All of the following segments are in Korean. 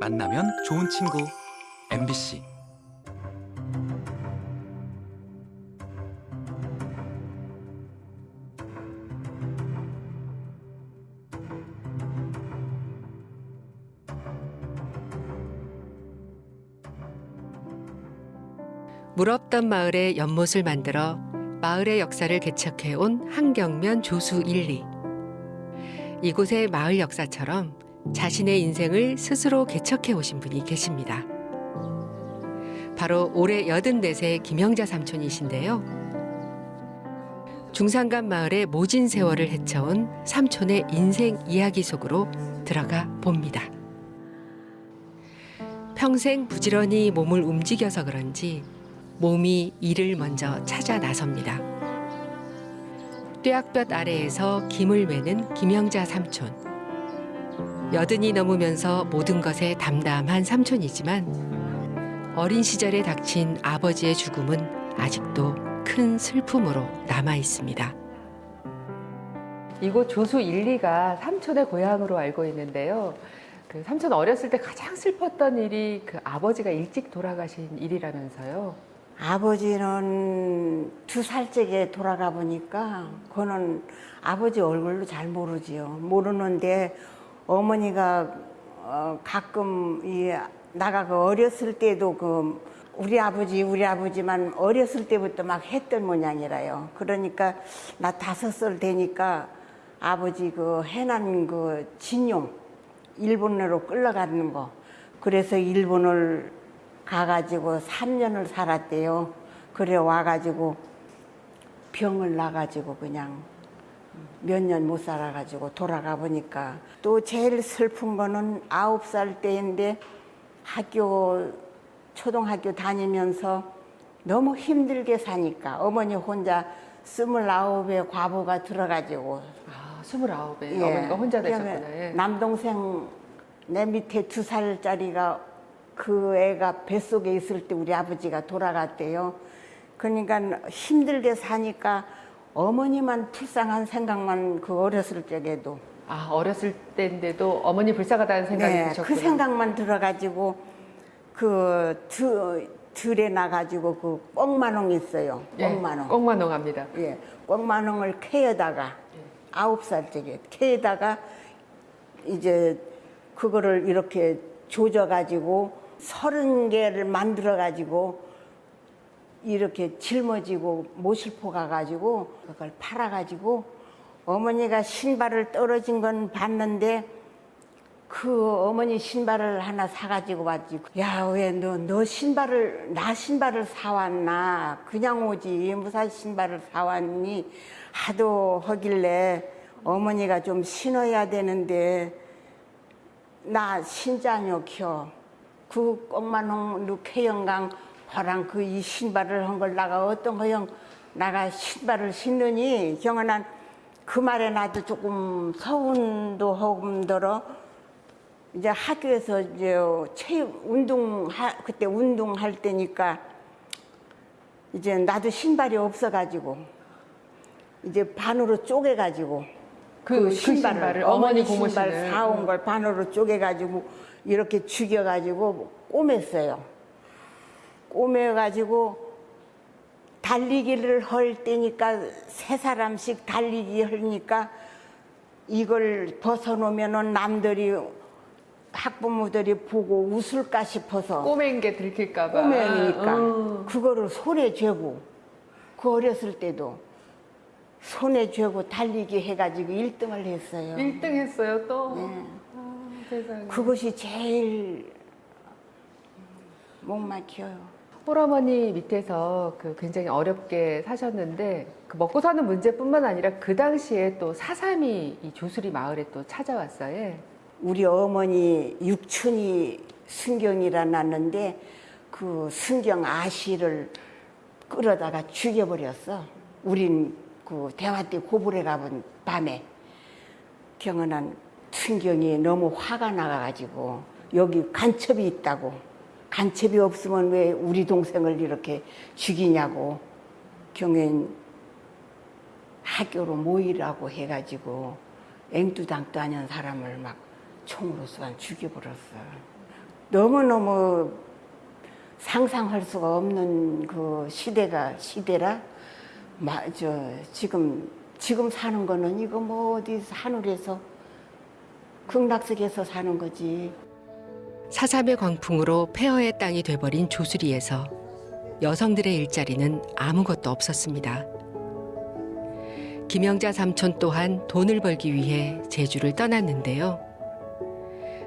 만나면 좋은 친구 MBC 물 없던 마을에 연못을 만들어 마을의 역사를 개척해온 한경면 조수 1, 2. 이곳의 마을 역사처럼 자신의 인생을 스스로 개척해 오신 분이 계십니다. 바로 올해 84세 김영자 삼촌이신데요. 중산간 마을의 모진 세월을 헤쳐온 삼촌의 인생 이야기 속으로 들어가 봅니다. 평생 부지런히 몸을 움직여서 그런지 몸이 이를 먼저 찾아 나섭니다. 뙤약볕 아래에서 김을 매는 김영자 삼촌. 여든이 넘으면서 모든 것에 담담한 삼촌이지만 어린 시절에 닥친 아버지의 죽음은 아직도 큰 슬픔으로 남아 있습니다. 이곳 조수 1, 2가 삼촌의 고향으로 알고 있는데요. 그 삼촌 어렸을 때 가장 슬펐던 일이 그 아버지가 일찍 돌아가신 일이라면서요. 아버지는 두 살째게 돌아가 보니까 그는 아버지 얼굴도 잘 모르지요. 모르는데 어머니가 어, 가끔 이 나가가 어렸을 때도 그 우리 아버지 우리 아버지만 어렸을 때부터 막 했던 모양이라요. 그러니까 나 다섯 살 되니까 아버지 그 해난 그 진용 일본으로 끌려가는 거. 그래서 일본을 가가지고 3년을 살았대요. 그래 와가지고 병을 나가지고 그냥 몇 년 못 살아가지고 돌아가 보니까 또 제일 슬픈 거는 아홉 살 때인데 학교 초등학교 다니면서 너무 힘들게 사니까 어머니 혼자 스물아홉에 과부가 들어가지고 아, 29에 예. 어머니가 혼자 되셨구나. 예. 남동생 내 밑에 두 살짜리가 그 애가 뱃속에 있을 때 우리 아버지가 돌아갔대요. 그러니까 힘들게 사니까 어머니만 불쌍한 생각만 그 어렸을 적에도 아, 어렸을 때인데도 어머니 불쌍하다는 생각이 네, 드셨구나. 그 생각만 들어가지고 그 드, 들에 나가지고 그 꽁마농 있어요. 예, 꽁마농. 꽁만홍합니다. 예, 꽁마농을 캐에다가 아홉 살짜리 캐에다가 이제 그거를 이렇게 조져가지고 서른 개를 만들어가지고 이렇게 짊어지고 모실포 가가지고 그걸 팔아가지고 어머니가 신발을 떨어진 건 봤는데 그 어머니 신발을 하나 사가지고 왔지. 야, 왜 너, 너 신발을, 나 신발을 사왔나? 그냥 오지. 무슨 신발을 사왔니? 하도 하길래 어머니가 좀 신어야 되는데 나 신자녀 켜. 그 꽁만홍 누케영강 허랑 그 이 신발을 한 걸 나가 어떤 거영 나가 신발을 신느니 경은한 그 말에 나도 조금 서운도 허금들어 이제 학교에서 이제 체육 운동 하, 그때 운동할 때니까 이제 나도 신발이 없어가지고 이제 반으로 쪼개가지고 그, 그 신발을, 어머니 신발 고무신을. 사온 걸 반으로 쪼개가지고 이렇게 죽여가지고 꼬맸어요. 꼬매가지고 달리기를 할 때니까 세 사람씩 달리기 하니까 이걸 벗어놓으면은 남들이 학부모들이 보고 웃을까 싶어서 꼬맨 게 들킬까 봐. 꼬매니까 어. 그거를 손에 쥐고 그 어렸을 때도 손에 쥐고 달리기 해가지고 1등을 했어요. 1등 했어요, 또. 네. 아. 그것이 제일 못 막혀요. 홀어머니 밑에서 그 굉장히 어렵게 사셨는데 그 먹고 사는 문제뿐만 아니라 그 당시에 또 사삼이 이 조수리 마을에 또 찾아왔어요. 우리 어머니 육촌이 순경이라 났는데 그 순경 아씨를 끌어다가 죽여버렸어. 우린 그 대화 때 고불에 가본 밤에 경은한 순경이 너무 화가 나가가지고 여기 간첩이 있다고 간첩이 없으면 왜 우리 동생을 이렇게 죽이냐고 경엔 학교로 모이라고 해가지고 앵두당도 아닌 사람을 막 총으로 쏘아 죽여버렸어. 너무너무 상상할 수가 없는 그 시대가 시대라 마, 저 지금 지금 사는 거는 이거 뭐 어디 하늘에서 극락석에서 사는 거지. 사삼의 광풍으로 폐허의 땅이 돼버린 조수리에서 여성들의 일자리는 아무것도 없었습니다. 김영자 삼촌 또한 돈을 벌기 위해 제주를 떠났는데요.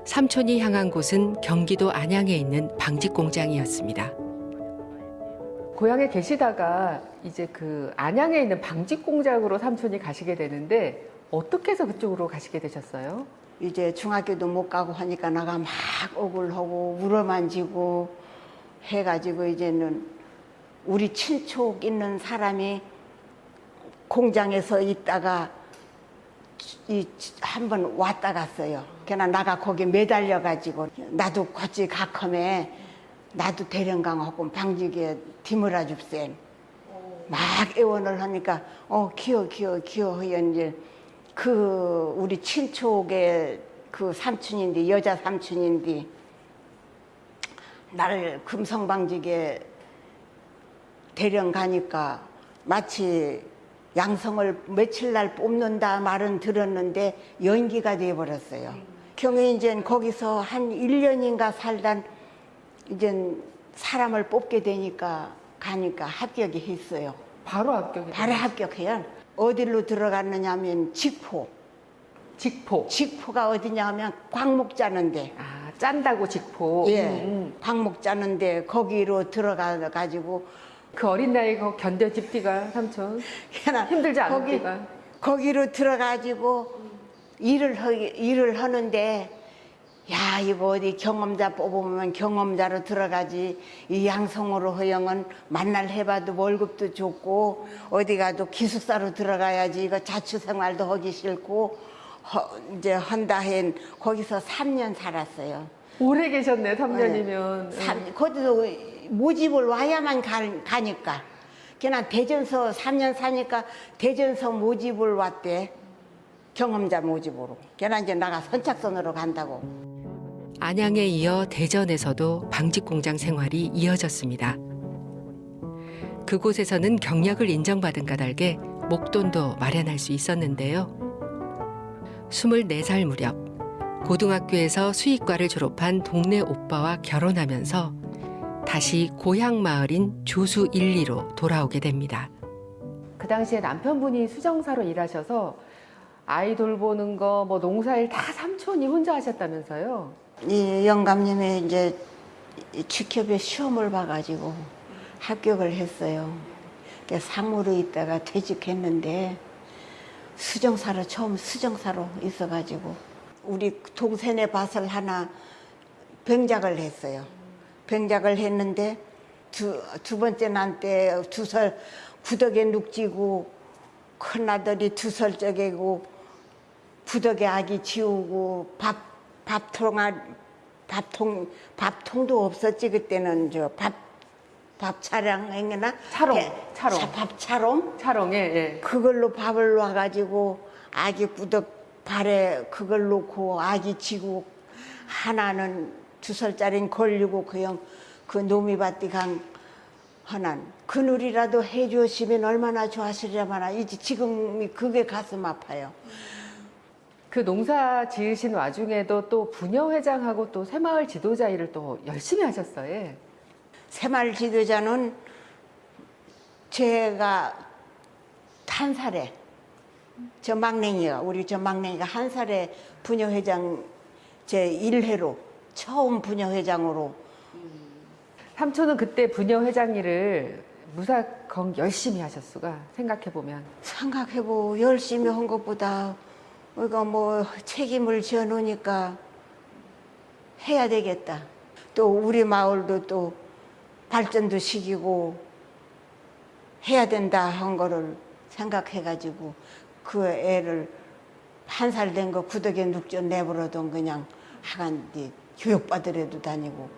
삼촌이 향한 곳은 경기도 안양에 있는 방직 공장이었습니다. 고향에 계시다가 이제 그 안양에 있는 방직 공장으로 삼촌이 가시게 되는데 어떻게 해서 그쪽으로 가시게 되셨어요? 이제 중학교도 못 가고 하니까 나가 막 억울하고 울어만지고 해가지고 이제는 우리 친척 있는 사람이 공장에서 있다가 이한번 왔다 갔어요. 그냥 나가 거기 매달려 가지고 나도 같이 가컴에 나도 대령강하고 방직에 디물어 줍센. 막 애원을 하니까 어 기어 기어 기어 하여 이제 그 우리 친척의 그 삼촌인데 여자 삼촌인데 나를 금성방직에 대령 가니까 마치 양성을 며칠 날 뽑는다 말은 들었는데 연기가 돼 버렸어요. 경에 이제 거기서 한 1년인가 살단 이제 사람을 뽑게 되니까 가니까 합격이 했어요. 바로 합격이 바로 합격해요. 어디로 들어갔느냐면 직포. 직포. 직포가 어디냐면 광목 짜는데. 아 짠다고 직포. 예. 음, 음. 광목 짜는데 거기로 들어가 가지고 그 어린 나이 거 견뎌 집디가 삼촌 힘들지 않을까? 거기로 들어가지고 일을 하, 일을 하는데 야 이거 어디 경험자 뽑으면 경험자로 들어가지. 이 양성으로 허영은 만날 해봐도 월급도 좋고 어디 가도 기숙사로 들어가야지. 이거 자취생활도 하기 싫고 허, 이제 한다 한 거기서 3년 살았어요. 오래 계셨네 3년이면. 삼- 거기도 모집을 와야만 가, 가니까. 그냥 대전서 3년 사니까 대전서 모집을 왔대. 경험자 모집으로. 그냥 이제 나가 선착선으로 간다고 안양에 이어 대전에서도 방직 공장 생활이 이어졌습니다. 그곳에서는 경력을 인정받은 까닭에 목돈도 마련할 수 있었는데요. 24살 무렵 고등학교에서 수의과를 졸업한 동네 오빠와 결혼하면서 다시 고향 마을인 조수 1, 2로 돌아오게 됩니다. 그 당시에 남편분이 수정사로 일하셔서 아이 돌보는 거, 뭐 농사일 다 삼촌이 혼자 하셨다면서요? 이 영감님이 이제 이 직협에 시험을 봐가지고 합격을 했어요. 그래서 사무로 있다가 퇴직했는데 수정사로 처음 수정사로 있어가지고 우리 동생의 밭을 하나 병작을 했어요. 병작을 했는데 두, 두 번째 난 때 두 살 구덕에 눅지고 큰 아들이 두 살 적이고 부덕에 아기 지우고 밥 밥통아 밥통 밥통도 없었지 그때는 저밥 밥 차량 행여나 차롱, 배- 차롱. 차- 밥 차롱 차롱에, 예. 그걸로 밥을 놔가지고 아기 부덕 발에 그걸 놓고 아기 지고 하나는 두 살짜리는 걸리고 그냥 그 노미밭이 강 하난 그늘이라도 해주시면 얼마나 좋았으려마나 이제 지금이 그게 가슴 아파요. 그 농사 지으신 와중에도 또 부녀회장하고 또 새마을 지도자 일을 또 열심히 하셨어요. 예. 새마을 지도자는 제가 한 살에 저 막냉이가 우리 저 막냉이가 한 살에 부녀회장 제 1회로 처음 부녀회장으로 삼촌은 그때 부녀회장 일을 무사건 열심히 하셨수가 생각해보면. 생각해보 열심히 한 것보다 우리가 뭐 책임을 져 놓으니까 해야 되겠다. 또 우리 마을도 또 발전도 시키고 해야 된다 한 거를 생각해가지고 그 애를 한 살 된 거 구덕에 눅져 내버려둔 그냥 하간 네 교육받으래도 다니고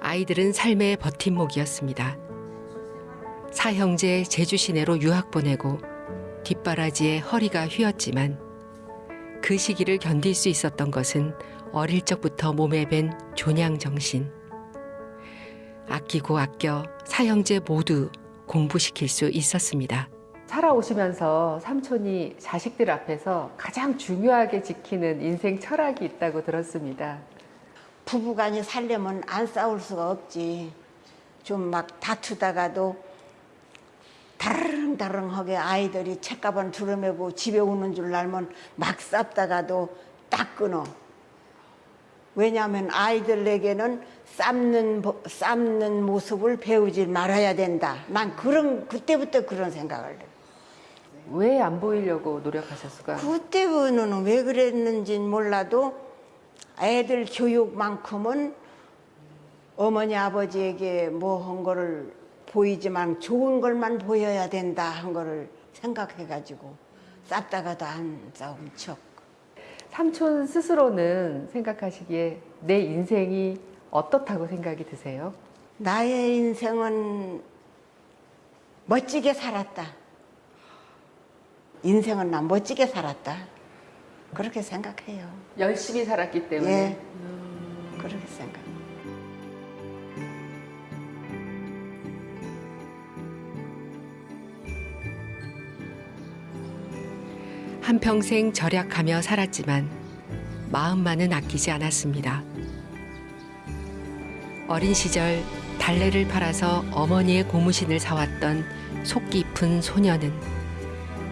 아이들은 삶의 버팀목이었습니다. 사형제 제주 시내로 유학 보내고 뒷바라지에 허리가 휘었지만 그 시기를 견딜 수 있었던 것은 어릴 적부터 몸에 밴 존양 정신. 아끼고 아껴 사형제 모두 공부시킬 수 있었습니다. 살아오시면서 삼촌이 자식들 앞에서 가장 중요하게 지키는 인생 철학이 있다고 들었습니다. 부부간이 살려면 안 싸울 수가 없지. 좀 막 다투다가도 다르릉다릉하게 아이들이 책가방 두르매고 집에 오는 줄 알면 막 싸다가도 딱 끊어. 왜냐하면 아이들에게는 삶는, 보- 삶는 모습을 배우지 말아야 된다. 난 그런, 그때부터 그런 생각을 해. 왜안 보이려고 노력하셨을까요? 그때는 왜 그랬는지 몰라도 애들 교육만큼은 어머니 아버지에게 뭐 한 거를 보이지만 좋은 걸만 보여야 된다 한 거를 생각해가지고 쌌다가도 안 싸운 척. 삼촌 스스로는 생각하시기에 내 인생이 어떻다고 생각이 드세요? 나의 인생은 멋지게 살았다. 인생은 나 멋지게 살았다. 그렇게 생각해요. 열심히 살았기 때문에. 예. 그렇게 생각. 한평생 절약하며 살았지만 마음만은 아끼지 않았습니다. 어린 시절 달래를 팔아서 어머니의 고무신을 사왔던 속 깊은 소녀는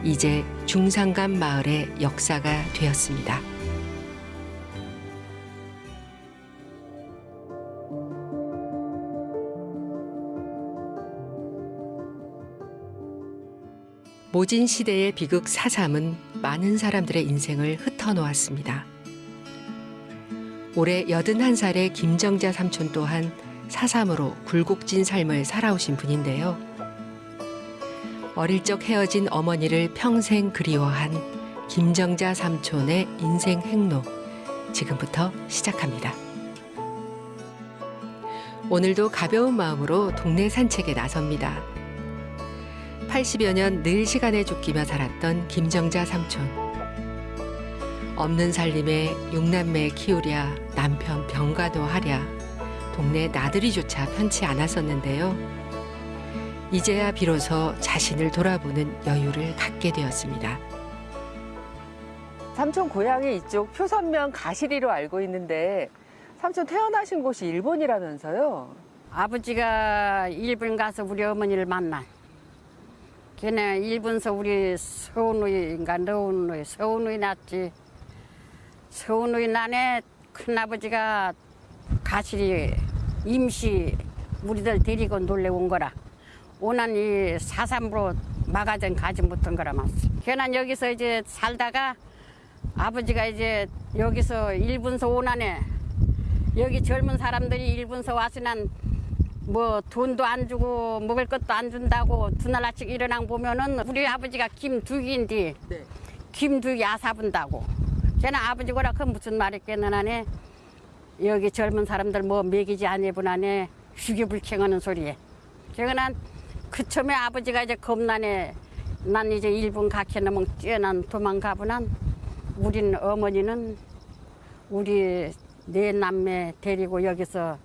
이제 중산간 마을의 역사가 되었습니다. 모진 시대의 비극 사삼은 많은 사람들의 인생을 흩어놓았습니다. 올해 81살의 김정자 삼촌 또한 사삼으로 굴곡진 삶을 살아오신 분인데요. 어릴 적 헤어진 어머니를 평생 그리워한 김정자 삼촌의 인생 행로 지금부터 시작합니다. 오늘도 가벼운 마음으로 동네 산책에 나섭니다. 80여 년 늘 시간에 쫓기며 살았던 김정자 삼촌. 없는 살림에 육남매 키우랴 남편 병가도 하랴 동네 나들이조차 편치 않았었는데요. 이제야 비로소 자신을 돌아보는 여유를 갖게 되었습니다. 삼촌 고향이 이쪽 표선면 가시리로 알고 있는데 삼촌 태어나신 곳이 일본이라면서요? 아버지가 일본 가서 우리 어머니를 만나. 걔네 일본서 우리 서운우인가 너운우이 서운우이 났지. 서운우이 난에 큰아버지가 가시리 임시 우리들 데리고 놀래 온 거라. 오난 이 사삼으로 마가전 가지 못한 거라 맞어. 걔는 여기서 이제 살다가 아버지가 이제 여기서 일본서 오난에 여기 젊은 사람들이 일본서 와서는 뭐 돈도 안 주고 먹을 것도 안 준다고 두날 아침 일어나 보면은 우리 아버지가 김두기인데 네. 김두기 아사분다고. 걔는 아버지고라 그 무슨 말했겠느냐네 여기 젊은 사람들 뭐 먹이지 아니분하네 휴교불쾌하는 소리에. 제가 그 처음에 아버지가 이제 겁나네 난 이제 일본 가케는 뛰어난 도망가보난 우린 어머니는 우리 네 남매 데리고 여기서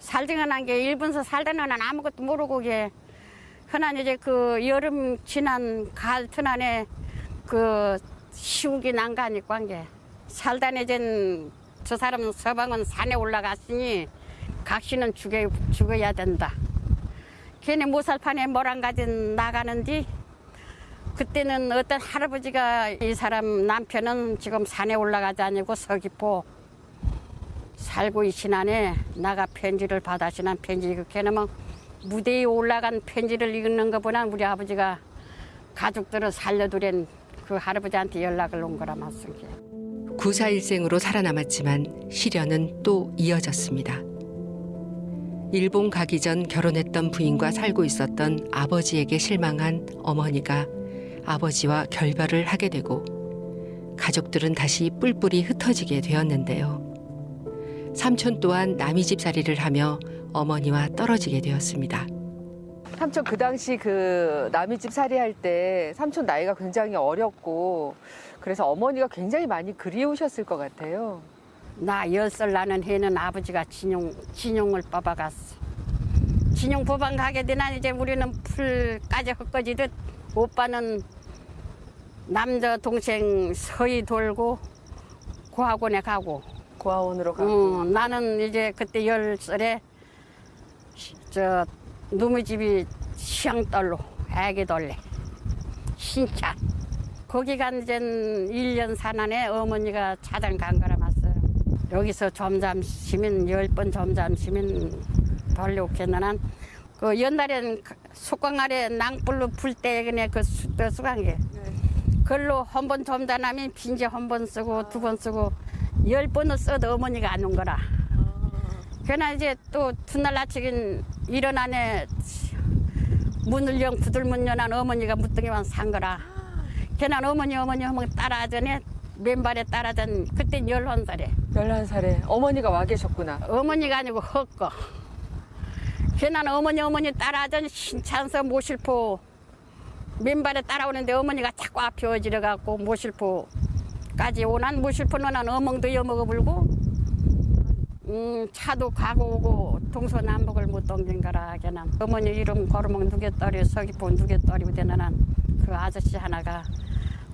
살등은 한게 일본서 살다는 난 아무것도 모르고 게 흔한 이제 그 여름 지난 가을 튼안에 그 시국이 난가니까 한게 살다네 이젠 저 사람 서방은 산에 올라갔으니 각시는 죽여, 죽어야 된다. 걔네 모살판에 뭐랑 가진 나가는디 그때는 어떤 할아버지가 이 사람 남편은 지금 산에 올라가지 아니고 서귀포 살고 있시나네 나가 편지를 받아시난 편지 그렇게는 뭐 무대에 올라간 편지를 읽는 것보다 우리 아버지가 가족들을 살려두란 그 할아버지한테 연락을 온 거라 맞습니다. 구사일생으로 살아남았지만 시련은 또 이어졌습니다. 일본 가기 전 결혼했던 부인과 살고 있었던 아버지에게 실망한 어머니가 아버지와 결별을 하게 되고 가족들은 다시 뿔뿔이 흩어지게 되었는데요. 삼촌 또한 남이 집살이를 하며 어머니와 떨어지게 되었습니다. 삼촌 그 당시 그 남의 집 살이할 때 삼촌 나이가 굉장히 어렸고 그래서 어머니가 굉장히 많이 그리우셨을 것 같아요. 나 열 살 나는 해는 아버지가 진용 진용을 뽑아갔어. 진용 법안 가게 되나 이제 우리는 풀까지 헛거지듯 오빠는 남자 동생 서희 돌고 고학원에 가고 고아원으로 가고. 어, 나는 이제 그때 열 살에 시- 저 누무 집이 시향떨로 애기 돌래. 신차. 거기 간 이제 1년 사난에 어머니가 차장 간 거라 맞어요. 여기서 점잠 쉬면 열 번 점잠 쉬면 돌려오겠나 그 옛날엔 속광 아래 낭불로 풀때 그냥 그 수- 그 수강계. 그걸로 한 번 점잠하면 빈재 한번 쓰고 두 번 쓰고 열 번을 써도 어머니가 안 온 거라. 그러나 이제 또 훗날 아침인 일어나네 문을 영 부들문 연한 어머니가 무등에만 산 거라. 걔는 어머니 어머니 하면 따라전에 맨발에 따라전 그때 열한 살에 11살에 어머니가 와 계셨구나. 어머니가 아니고 헛거. 걔는 어머니 어머니 따라전 신찬서 모실포 맨발에 따라오는데 어머니가 자꾸 앞에 어지러 갖고 모실포 까지 오난 모실포는 난 어멍도 여먹어 불고 음, 차도 가고 오고 동서남북을 못 거라 걔는 어머니 이름 걸으면 누게떨이 서귀포 누게떨이 되는 그 아저씨 하나가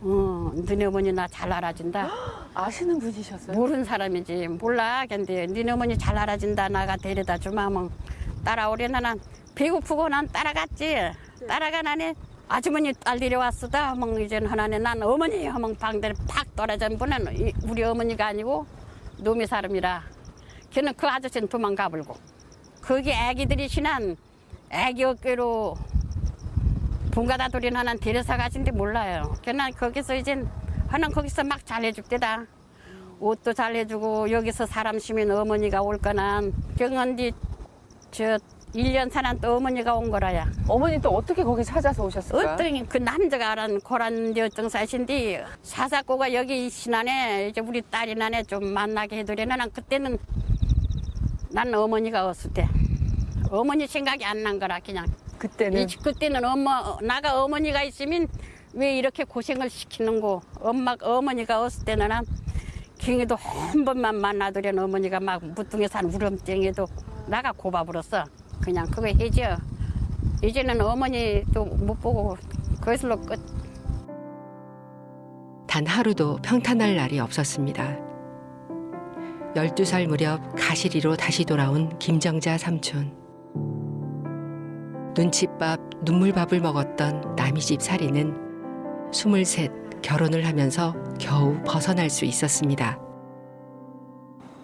어, 너네 어머니 나 잘 알아준다. 아시는 분이셨어요? 모르는 사람이지 몰라 근데 니네 어머니 잘 알아준다 나가 데려다 주마면 따라오려나 난 배고프고 난 따라갔지. 따라가나니 아주머니 딸 데려왔어다. 하면 이제는 하나네 난 어머니 하면 방대를 팍 보는 이- 우리 어머니가 아니고 놈의 사람이라. 걔는 그 아저씨는 도망가 불고. 거기 애기들이 신한 애기 어깨로 본가다 돌이 하나 데려서 가신데 몰라요. 걔는 거기서 이제 하나 거기서 막 잘해줄 때다. 옷도 잘해주고 여기서 사람 쉬면 어머니가 올 거나. 경언디 저 1년 사는 또 어머니가 온 거라야. 어머니 또 어떻게 거기 찾아서 오셨을까? 어떤 그 남자가 알은 고란데 어떤 사신디 사사고가 여기 신안에 이제 우리 딸이 나네 좀 만나게 해드리는 난 그때는 난 어머니가 없을 때. 어머니 생각이 안 난 거라 그냥. 그때는? 이 그때는 엄마 나가 어머니가 있으면 왜 이렇게 고생을 시키는 거 엄마 어머니가 없을 때는 난 경에도 한 번만 만나더란 어머니가 막 무뚱에 산 우렁땡에도 나가 고바불었어 그냥 그거 해줘 이제는 어머니도 못 보고 그것으로 끝 단 하루도 평탄할 날이 없었습니다. 12살 무렵 가시리로 다시 돌아온 김정자 삼촌. 눈칫밥, 눈물밥을 먹었던 남이 집 살이는 23 결혼을 하면서 겨우 벗어날 수 있었습니다.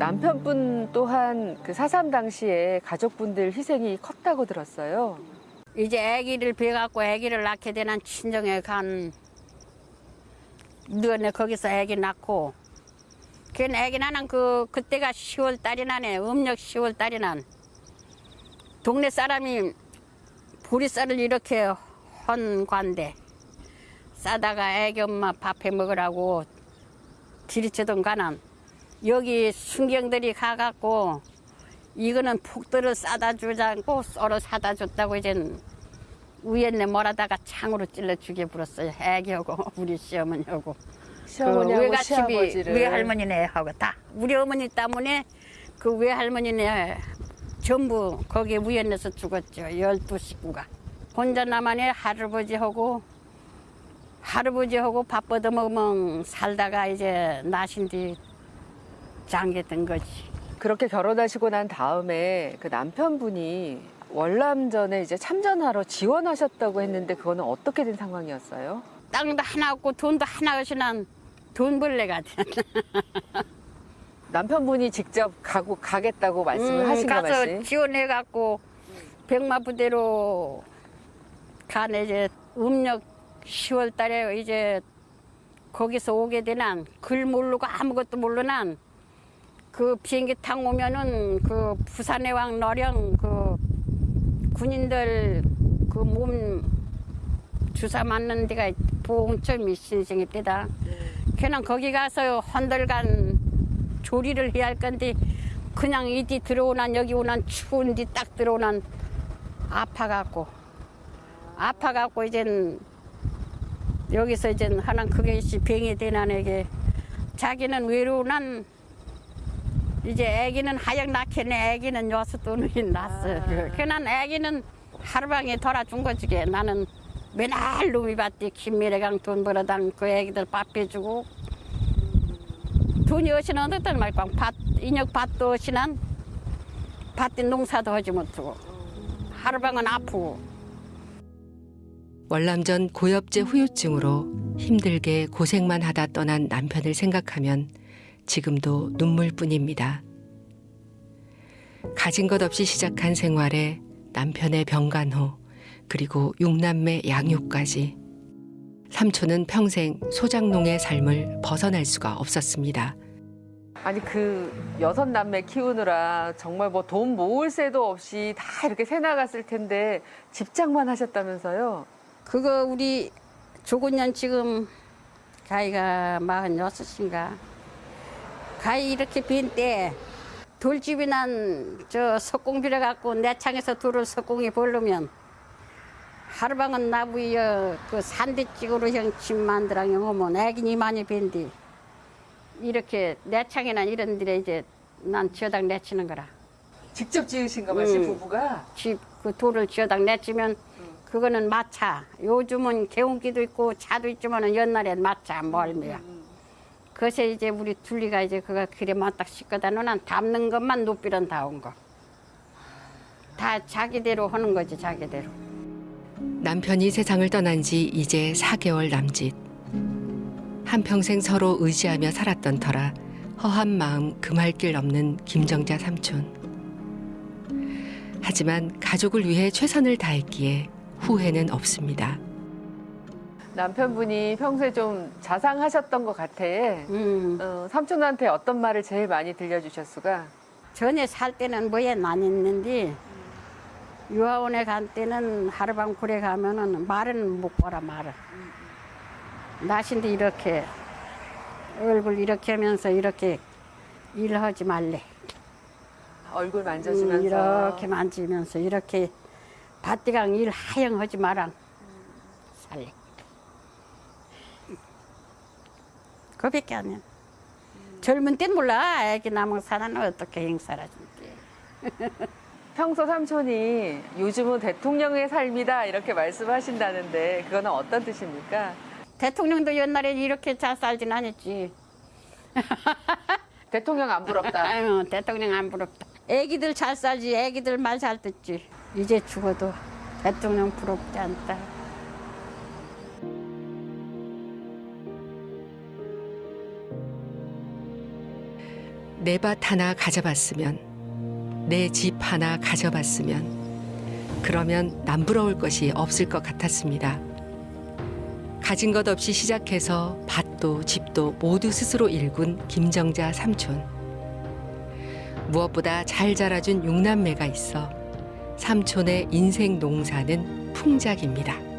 남편분 또한 그 사삼 당시에 가족분들 희생이 컸다고 들었어요. 이제 아기를 배갖고 아기를 낳게 되는 친정에 간 너네. 거기서 아기 낳고. 그 아기 나는 그 그때가 10월 달이 나네. 음력 10월 달이 난. 동네 사람이 보리쌀을 이렇게 헌 관대. 싸다가 애기 엄마 밥해 먹으라고 들이치던 가난 여기 순경들이 가갖고 이거는 폭들을 싸다 주지 않고 썰어 사다 줬다고 이젠 위에네 몰아다가 창으로 찔러 죽여버렸어요. 애기하고 우리 시어머니하고. 시어머니하고 그 외갓집이 시아버지를. 외할머니네 하고 다. 우리 어머니 때문에 그 외할머니네 전부 거기 위에내서 죽었죠. 열두 식구가. 혼자 나만의 할아버지하고 할아버지하고 밥 얻어 먹으면 살다가 이제 나신 뒤 장계된 거지 그렇게 결혼하시고 난 다음에 그 남편분이 월남전에 이제 참전하러 지원하셨다고 했는데 그거는 어떻게 된 상황이었어요? 땅도 하나 없고 돈도 하나 없이 난돈 벌레가 돼. 남편분이 직접 가고 가겠다고 말씀을 음, 하신 거 가서 말씀? 지원해 갖고 백마 부대로 가네 이제 음력 10월 달에 이제 거기서 오게 되난 글 모르고 아무것도 모르난 그 비행기 타고 오면은 그 부산의 왕 너령 그 군인들 그 몸 주사 맞는 데가 보험점이 신생이 때다. 걔는 거기 가서 헌들간 조리를 해야 할 건데 그냥 이디 들어오난 여기 오난 추운 디딱 들어오난 아파갖고 아파갖고 이젠 여기서 이젠 하나 그게 씨 병이 되난 에게 자기는 외로우난 이제 아기는 하영 낳겠네. 아기는 여섯 돈이 났어. 그난 아기는 하루방에 돌아준 거지. 걔. 나는 맨날 놈이 받디 김미래강 돈 벌어당 그 애기들 밥 해주고 돈이 어시는 어떤 말까 밭 인력 밭도 어시난 밭에 농사도 하지 못하고 하루방은 아프고 월남전 고엽제 후유증으로 힘들게 고생만 하다 떠난 남편을 생각하면 지금도 눈물뿐입니다. 가진 것 없이 시작한 생활에 남편의 병간호 그리고 육남매 양육까지 삼촌은 평생 소장농의 삶을 벗어날 수가 없었습니다. 아니 그 여섯 남매 키우느라 정말 뭐 돈 모을 새도 없이 다 이렇게 새 나갔을 텐데 집장만 하셨다면서요? 그거 우리 조곤년 지금 가이가 마흔 여섯인가 가이 이렇게 빈때 돌집이 난 저 석공비를 갖고 내 창에서 돌을 석공이 벌르면 하루방은 나무여 그 산대찍으로 형집 만들랑 오면 애기니 많이 빈디 이렇게 내 창에는 이런 데에 이제 난 지어당 내치는 거라 직접 지으신 거 마시 음. 부부가? 집 그 돌을 지어당 내치면 그거는 마차. 요즘은 개운기도 있고 차도 있지만은 옛날엔 마차 멀미야. 그래서 이제 우리 둘리가 이제 그거 그래 맞딱 씻거다 놓은 담는 것만 높이는 다온 거. 다 자기대로 하는 거지 자기대로. 남편이 세상을 떠난 지 이제 4개월 남짓. 한평생 서로 의지하며 살았던 터라 허한 마음 금할 길 없는 김정자 삼촌. 하지만 가족을 위해 최선을 다했기에 후회는 없습니다. 남편분이 평소에 좀 자상하셨던 것 같아. 음. 어, 삼촌한테 어떤 말을 제일 많이 들려주셨수가? 전에 살 때는 뭐에 안 했는데 유아원에 간 때는 하루방 굴에 가면은 말은 못 걸어 말을. 나신데 이렇게 얼굴 이렇게 하면서 이렇게 일하지 말래. 얼굴 음, 만져주면서 이렇게 만지면서 이렇게 밭디강 일 하영 하지 마라. 살래. 그밖에 안 해. 젊은 땐 몰라. 애기 남은 사는 어떻게 행사라 줄게. 평소 삼촌이 요즘은 대통령의 삶이다 이렇게 말씀하신다는데 그거는 어떤 뜻입니까? 대통령도 옛날에 이렇게 잘 살진 않았지. 대통령 안 부럽다. 아유, 대통령 안 부럽다. 애기들 잘 살지, 애기들 말 잘 듣지. 이제 죽어도 대통령 부럽지 않다. 내 밭 하나 가져봤으면, 내 집 하나 가져봤으면, 그러면 남부러울 것이 없을 것 같았습니다. 가진 것 없이 시작해서 밭도 집도 모두 스스로 일군 김정자 삼촌. 무엇보다 잘 자라준 육남매가 있어 삼촌의 인생 농사는 풍작입니다.